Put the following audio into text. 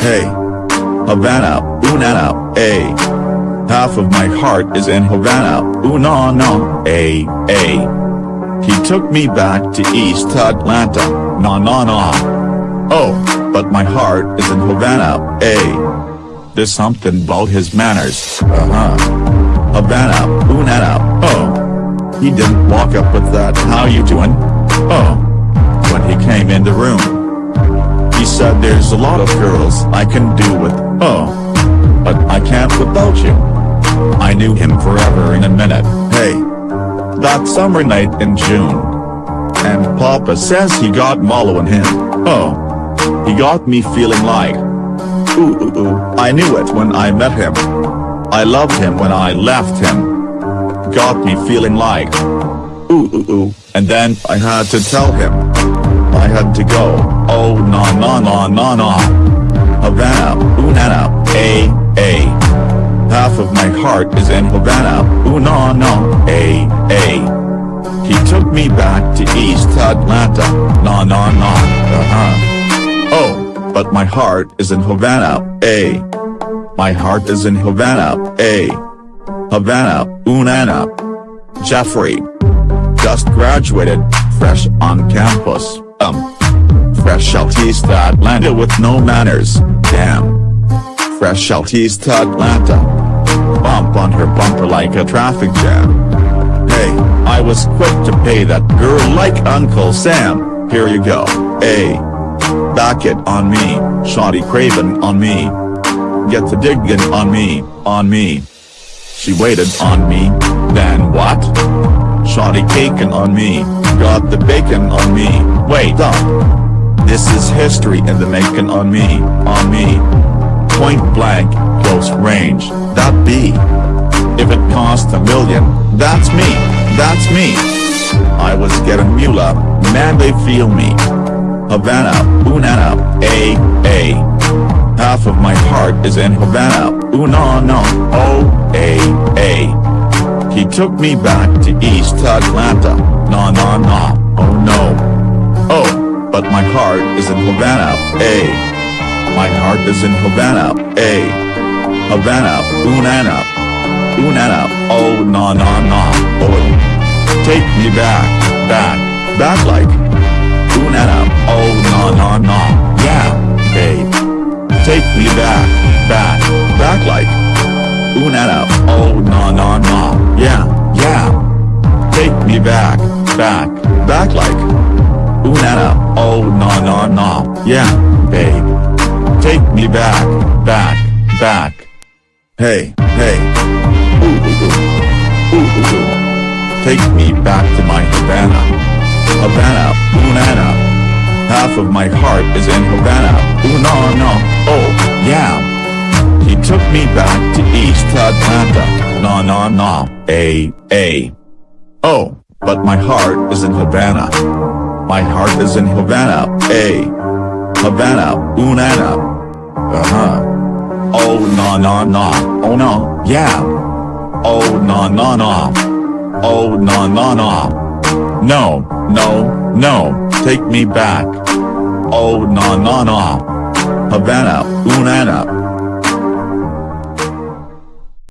Havana, Unana, A. Half of my heart is in Havana, Unana, A, A. He took me back to East Atlanta, na na na. Oh, but my heart is in Havana, A. There's something about his manners, uh-huh. Havana, Unana, oh. He didn't walk up with that how you doing? Oh. When he came in the room. Said there's a lot of girls I can do with, oh. But I can't without you. I knew him forever in a minute, hey. That summer night in June. And Papa says he got Malo in him, oh. He got me feeling like, ooh ooh ooh, I knew it when I met him. I loved him when I left him. Got me feeling like, ooh ooh ooh, and then I had to tell him. I had to go, oh na na na na na. Havana, Unana, A, A. Half of my heart is in Havana, Unana, A, A. He took me back to East Atlanta, na na na, uh-huh. Oh, but my heart is in Havana, A. My heart is in Havana, A. Havana, Unana. Jeffery. Just graduated, fresh on campus, um. Fresh East Atlanta with no manners, damn. Fresh East Atlanta. Bump on her bumper like a traffic jam. Hey, I was quick to pay that girl like Uncle Sam, here you go, hey. Back it on me, shoddy craven on me. Get the diggin' on me, on me. She waited on me, then what? Shoddy cakin' on me, got the bacon on me, wait up. This is history in the making on me, on me. Point blank, close range, that be. If it cost a million, that's me, that's me. I was getting mula, man they feel me. Havana, Unana, A, A. Half of my heart is in Havana, Unana, O, A, A. He took me back to East Atlanta, na na na, oh no. Oh, but my heart is in Havana, A. My heart is in Havana, A. Havana, Unana. Unana, oh na na na, oh. Take me back, back, back like. Unana, oh na na na, yeah, babe. Take me back, back, back like. Unana, oh na na na, yeah, yeah. Take me back, back, back like. Unana, oh na na na, yeah, babe. Take me back, back, back. Hey, hey. Ooh, ooh, ooh. Ooh, ooh, ooh. Take me back to my Havana. Havana, Unana. Half of my heart is in Havana, Una no, oh, yeah. He took me back to East Atlanta, na na na, a, a. Oh, but my heart is in Havana. My heart is in Havana, a. Havana, Unana. Uh-huh. Oh na na na, oh no, yeah. Oh na na na. Oh na na na. No, no, no, take me back. Oh na na na. Havana, Unana,